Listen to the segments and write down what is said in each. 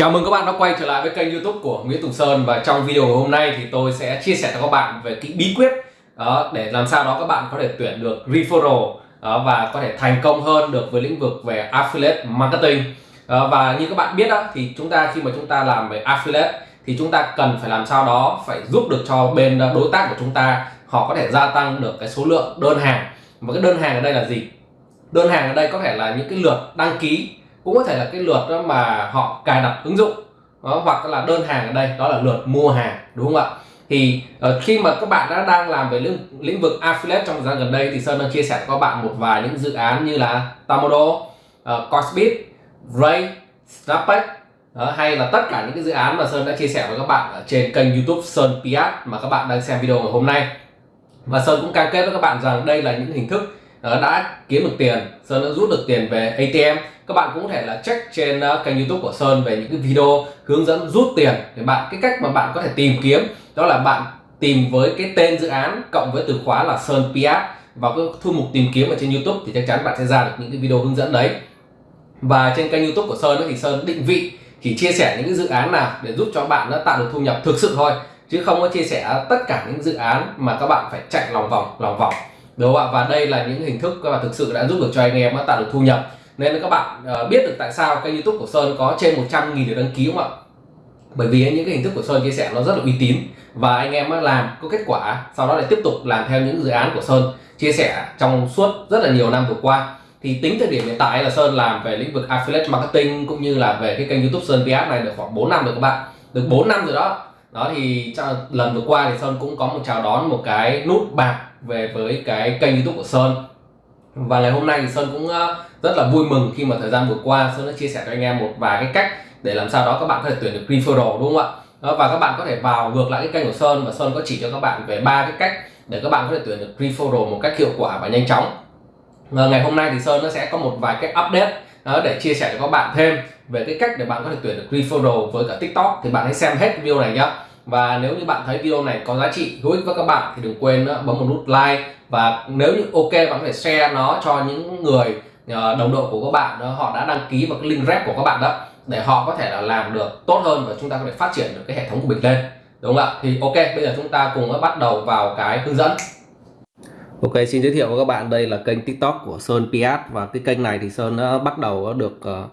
Chào mừng các bạn đã quay trở lại với kênh youtube của Nguyễn Tùng Sơn Và trong video hôm nay thì tôi sẽ chia sẻ cho các bạn về cái bí quyết đó, Để làm sao đó các bạn có thể tuyển được referral đó, Và có thể thành công hơn được với lĩnh vực về affiliate marketing đó, Và như các bạn biết đó thì chúng ta khi mà chúng ta làm về affiliate Thì chúng ta cần phải làm sao đó phải giúp được cho bên đối tác của chúng ta Họ có thể gia tăng được cái số lượng đơn hàng Và cái đơn hàng ở đây là gì? Đơn hàng ở đây có thể là những cái lượt đăng ký cũng có thể là cái lượt đó mà họ cài đặt ứng dụng đó, hoặc là đơn hàng ở đây đó là lượt mua hàng đúng không ạ? Thì uh, khi mà các bạn đã đang làm về lĩnh, lĩnh vực affiliate trong thời gian gần đây thì Sơn đang chia sẻ cho các bạn một vài những dự án như là Tamodo, uh, ờ, Cosbit, Ray, Snapback đó, hay là tất cả những cái dự án mà Sơn đã chia sẻ với các bạn ở trên kênh YouTube Sơn Piat mà các bạn đang xem video ngày hôm nay. Và Sơn cũng cam kết với các bạn rằng đây là những hình thức Ờ, đã kiếm được tiền, Sơn đã rút được tiền về ATM các bạn cũng có thể là check trên ờ, kênh youtube của Sơn về những cái video hướng dẫn rút tiền để bạn, cái cách mà bạn có thể tìm kiếm, đó là bạn tìm với cái tên dự án cộng với từ khóa là Sơn Piat vào cái thư mục tìm kiếm ở trên youtube thì chắc chắn bạn sẽ ra được những cái video hướng dẫn đấy. Và trên kênh youtube của Sơn thì Sơn định vị chỉ chia sẻ những cái dự án nào để giúp cho bạn nó tạo được thu nhập thực sự thôi, chứ không có chia sẻ tất cả những dự án mà các bạn phải chạy lòng vòng lòng vòng đúng không ạ, và đây là những hình thức các bạn thực sự đã giúp được cho anh em tạo được thu nhập. Nên các bạn ờ, biết được tại sao kênh youtube của Sơn có trên 100 nghìn lượt đăng ký không ạ? Bởi vì những cái hình thức của Sơn chia sẻ nó rất là uy tín và anh em làm có kết quả, sau đó lại tiếp tục làm theo những dự án của Sơn chia sẻ trong suốt rất là nhiều năm vừa qua. Thì tính thời điểm hiện tại là Sơn làm về lĩnh vực affiliate marketing cũng như là về cái kênh youtube Sơn PS này được khoảng 4 năm rồi các bạn. Được 4 năm rồi đó đó thì lần vừa qua thì Sơn cũng có một chào đón một cái nút bạc về với cái kênh youtube của Sơn. Và ngày hôm nay thì Sơn cũng ờ, rất là vui mừng khi mà thời gian vừa qua Sơn đã chia sẻ cho anh em một vài cái cách để làm sao đó các bạn có thể tuyển được referral đúng không ạ? Đó, và các bạn có thể vào ngược lại cái kênh của Sơn và Sơn có chỉ cho các bạn về ba cái cách để các bạn có thể tuyển được referral một cách hiệu quả và nhanh chóng. Và ngày hôm nay thì Sơn nó sẽ có một vài cái update đó, để chia sẻ cho các bạn thêm về cái cách để bạn có thể tuyển được referral với cả TikTok thì bạn hãy xem hết video này nhé và nếu như bạn thấy video này có giá trị hữu ích với các bạn thì đừng quên bấm một nút like. Và nếu như ok bạn có thể share nó cho những người ờ, đồng đội của các bạn đó họ đã đăng ký vào cái link rep của các bạn đó để họ có thể là làm được tốt hơn và chúng ta có thể phát triển được cái hệ thống của mình lên. Đúng không ạ? Thì ok bây giờ chúng ta cùng bắt đầu vào cái hướng dẫn. Ok xin giới thiệu với các bạn đây là kênh tiktok của Sơn Piat. Và cái kênh này thì Sơn đã bắt đầu được uh,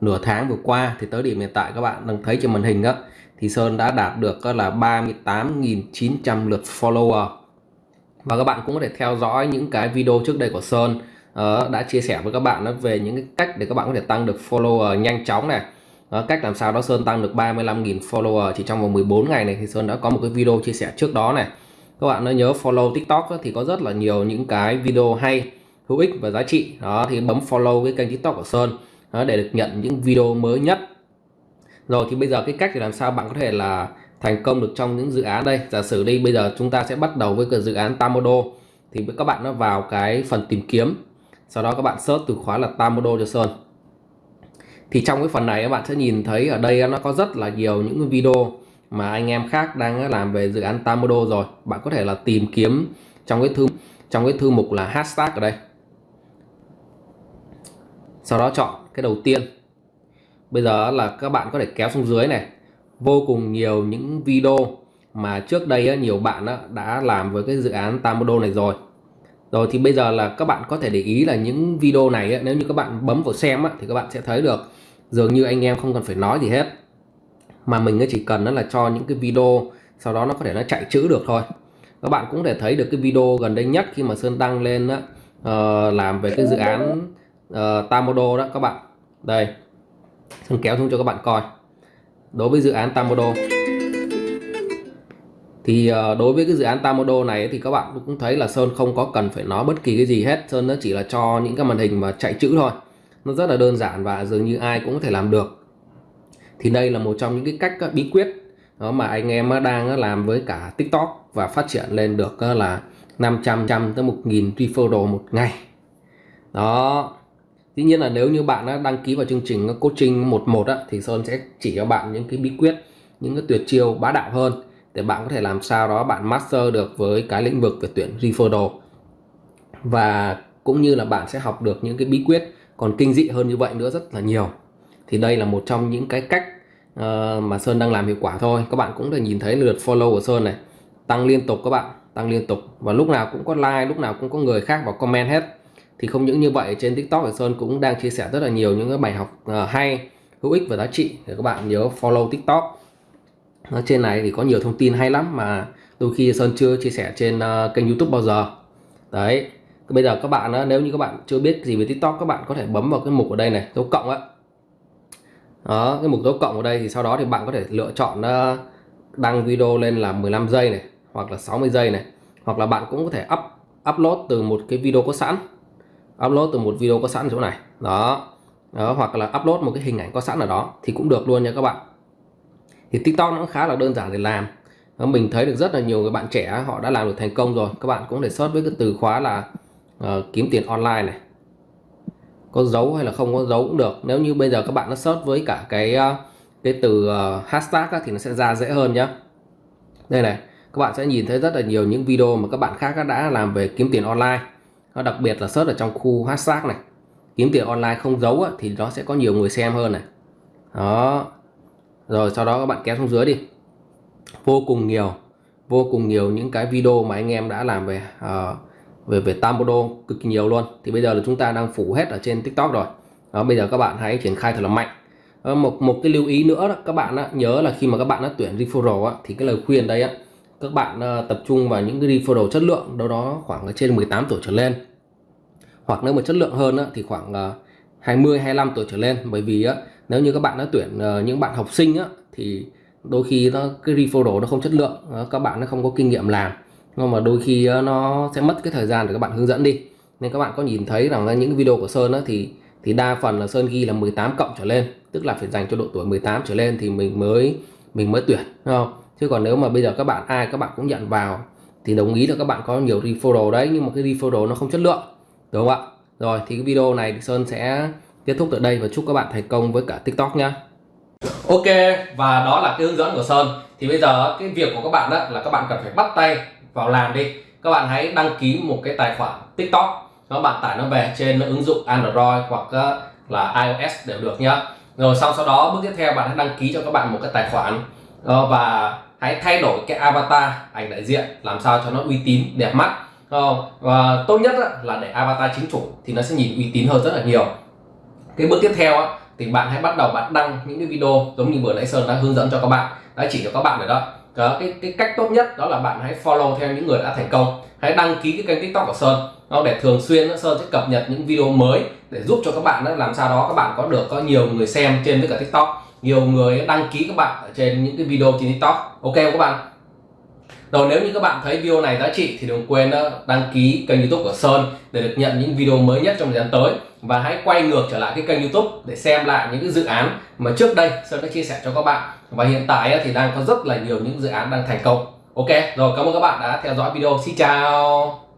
nửa tháng vừa qua. Thì tới điểm hiện tại các bạn đang thấy trên màn hình đó thì Sơn đã đạt được là 38.900 lượt follower. Và các bạn cũng có thể theo dõi những cái video trước đây của Sơn uh, đã chia sẻ với các bạn về những cái cách để các bạn có thể tăng được follower nhanh chóng này. Uh, cách làm sao đó Sơn tăng được 35.000 follower chỉ trong vòng 14 ngày này. Thì Sơn đã có một cái video chia sẻ trước đó này các bạn nhớ follow TikTok thì có rất là nhiều những cái video hay hữu ích và giá trị. Đó thì bấm follow cái kênh TikTok của Sơn đó, để được nhận những video mới nhất. Rồi thì bây giờ cái cách để làm sao bạn có thể là thành công được trong những dự án đây? Giả sử đi bây giờ chúng ta sẽ bắt đầu với cái dự án Tamodo thì các bạn nó vào cái phần tìm kiếm sau đó các bạn search từ khóa là Tamodo cho Sơn. Thì trong cái phần này các bạn sẽ nhìn thấy ở đây nó có rất là nhiều những video mà anh em khác đang làm về dự án Tamodo rồi. Bạn có thể là tìm kiếm trong cái thư, trong cái thư mục là hashtag ở đây. Sau đó chọn cái đầu tiên. Bây giờ là các bạn có thể kéo xuống dưới này. Vô cùng nhiều những video mà trước đây nhiều bạn đã làm với cái dự án Tamodo này rồi. Rồi thì bây giờ là các bạn có thể để ý là những video này nếu như các bạn bấm vào xem thì các bạn sẽ thấy được. Dường như anh em không cần phải nói gì hết mà mình chỉ cần là cho những cái video sau đó nó có thể nó chạy chữ được thôi. Các bạn cũng thể thấy được cái video gần đây nhất khi mà Sơn đăng lên đó, uh, làm về cái dự án uh, Tamodo đó các bạn. Đây. Sơn kéo xuống cho các bạn coi. Đối với dự án Tamodo thì uh, đối với cái dự án Tamodo này thì các bạn cũng thấy là Sơn không có cần phải nói bất kỳ cái gì hết. Sơn nó chỉ là cho những cái màn hình mà chạy chữ thôi. Nó rất là đơn giản và dường như ai cũng có thể làm được thì đây là một trong những cái cách bí quyết đó mà anh em đang làm với cả TikTok và phát triển lên được là 500 trăm tới 1.000 referral một ngày. Đó. Tuy nhiên là nếu như bạn đăng ký vào chương trình coaching 11 á, thì Sơn sẽ chỉ cho bạn những cái bí quyết, những cái tuyệt chiêu bá đạo hơn để bạn có thể làm sao đó bạn master được với cái lĩnh vực về tuyển referral. Và cũng như là bạn sẽ học được những cái bí quyết còn kinh dị hơn như vậy nữa rất là nhiều thì đây là một trong những cái cách uh, mà Sơn đang làm hiệu quả thôi. Các bạn cũng thể nhìn thấy lượt follow của Sơn này. Tăng liên tục các bạn tăng liên tục. Và lúc nào cũng có like lúc nào cũng có người khác vào comment hết. Thì không những như vậy trên TikTok thì Sơn cũng đang chia sẻ rất là nhiều những cái bài học uh, hay hữu ích và giá trị để các bạn nhớ follow TikTok. Ở trên này thì có nhiều thông tin hay lắm mà đôi khi Sơn chưa chia sẻ trên uh, kênh YouTube bao giờ. Đấy. Bây giờ các bạn nếu như các bạn chưa biết gì về TikTok các bạn có thể bấm vào cái mục ở đây này dấu cộng á đó cái mục dấu cộng ở đây thì sau đó thì bạn có thể lựa chọn ờ, đăng video lên là 15 giây này hoặc là 60 giây này. Hoặc là bạn cũng có thể up upload từ một cái video có sẵn. Upload từ một video có sẵn chỗ này. Đó. Đó hoặc là upload một cái hình ảnh có sẵn ở đó thì cũng được luôn nha các bạn. Thì TikTok nó cũng khá là đơn giản để làm. Mình thấy được rất là nhiều người bạn trẻ họ đã làm được thành công rồi. Các bạn cũng để search với cái từ khóa là uh, kiếm tiền online này có dấu hay là không có dấu cũng được. Nếu như bây giờ các bạn nó search với cả cái ờ, cái từ ờ, hashtag á, thì nó sẽ ra dễ hơn nhá. Đây này các bạn sẽ nhìn thấy rất là nhiều những video mà các bạn khác đã làm về kiếm tiền online. Đặc biệt là search ở trong khu hashtag này. Kiếm tiền online không giấu á, thì nó sẽ có nhiều người xem hơn này. Đó. Rồi sau đó các bạn kéo xuống dưới đi. Vô cùng nhiều vô cùng nhiều những cái video mà anh em đã làm về uh, về về Tambodo cực kỳ nhiều luôn. Thì bây giờ là chúng ta đang phủ hết ở trên TikTok rồi. Đó, bây giờ các bạn hãy triển khai thật là mạnh. Đó, một một cái lưu ý nữa đó, các bạn đó, nhớ là khi mà các bạn đã tuyển referral á, thì cái lời khuyên đây á, các bạn uh, tập trung vào những cái referral chất lượng đâu đó khoảng trên 18 tuổi trở lên. Hoặc nếu mà chất lượng hơn á, thì khoảng uh, 20 25 tuổi trở lên. Bởi vì á, nếu như các bạn đã tuyển uh, những bạn học sinh á, thì đôi khi nó cái referral nó không chất lượng. Các bạn nó không có kinh nghiệm làm nhưng mà đôi khi nó sẽ mất cái thời gian để các bạn hướng dẫn đi. Nên các bạn có nhìn thấy rằng là những video của Sơn á, thì thì đa phần là Sơn ghi là 18 cộng trở lên. Tức là phải dành cho độ tuổi 18 trở lên thì mình mới mình mới tuyển đúng không? Chứ còn nếu mà bây giờ các bạn ai các bạn cũng nhận vào thì đồng ý là các bạn có nhiều referral đấy nhưng mà cái referral nó không chất lượng đúng không ạ? Rồi thì cái video này thì Sơn sẽ kết thúc tại đây và chúc các bạn thành công với cả TikTok nhá. Ok và đó là cái hướng dẫn của Sơn. Thì bây giờ cái việc của các bạn đó là các bạn cần phải bắt tay vào làm đi. Các bạn hãy đăng ký một cái tài khoản TikTok. Các bạn tải nó về trên ứng dụng Android hoặc ờ, là iOS đều được nhá. Rồi sau sau đó, bước tiếp theo bạn hãy đăng ký cho các bạn một cái tài khoản. Ờ, và hãy thay đổi cái avatar ảnh đại diện làm sao cho nó uy tín, đẹp mắt. Ờ, và tốt nhất là để avatar chính chủ thì nó sẽ nhìn uy tín hơn rất là nhiều. Cái bước tiếp theo thì bạn hãy bắt đầu bạn đăng những cái video giống như vừa nãy Sơn đã hướng dẫn cho các bạn, đã chỉ cho các bạn rồi đó đó, cái, cái cách tốt nhất đó là bạn hãy follow theo những người đã thành công. Hãy đăng ký cái kênh tiktok của sơn. Đó, để thường xuyên sơn sẽ cập nhật những video mới để giúp cho các bạn đó, làm sao đó các bạn có được có nhiều người xem trên với cả tiktok. Nhiều người đăng ký các bạn ở trên những cái video trên tiktok. Ok không các bạn? Rồi nếu như các bạn thấy video này giá trị thì đừng quên ờ, đăng ký kênh youtube của Sơn để được nhận những video mới nhất trong thời gian tới. Và hãy quay ngược trở lại cái kênh youtube để xem lại những cái dự án mà trước đây Sơn đã chia sẻ cho các bạn. Và hiện tại ờ, thì đang có rất là nhiều những dự án đang thành công. Ok, rồi cảm ơn các bạn đã theo dõi video. Xin chào!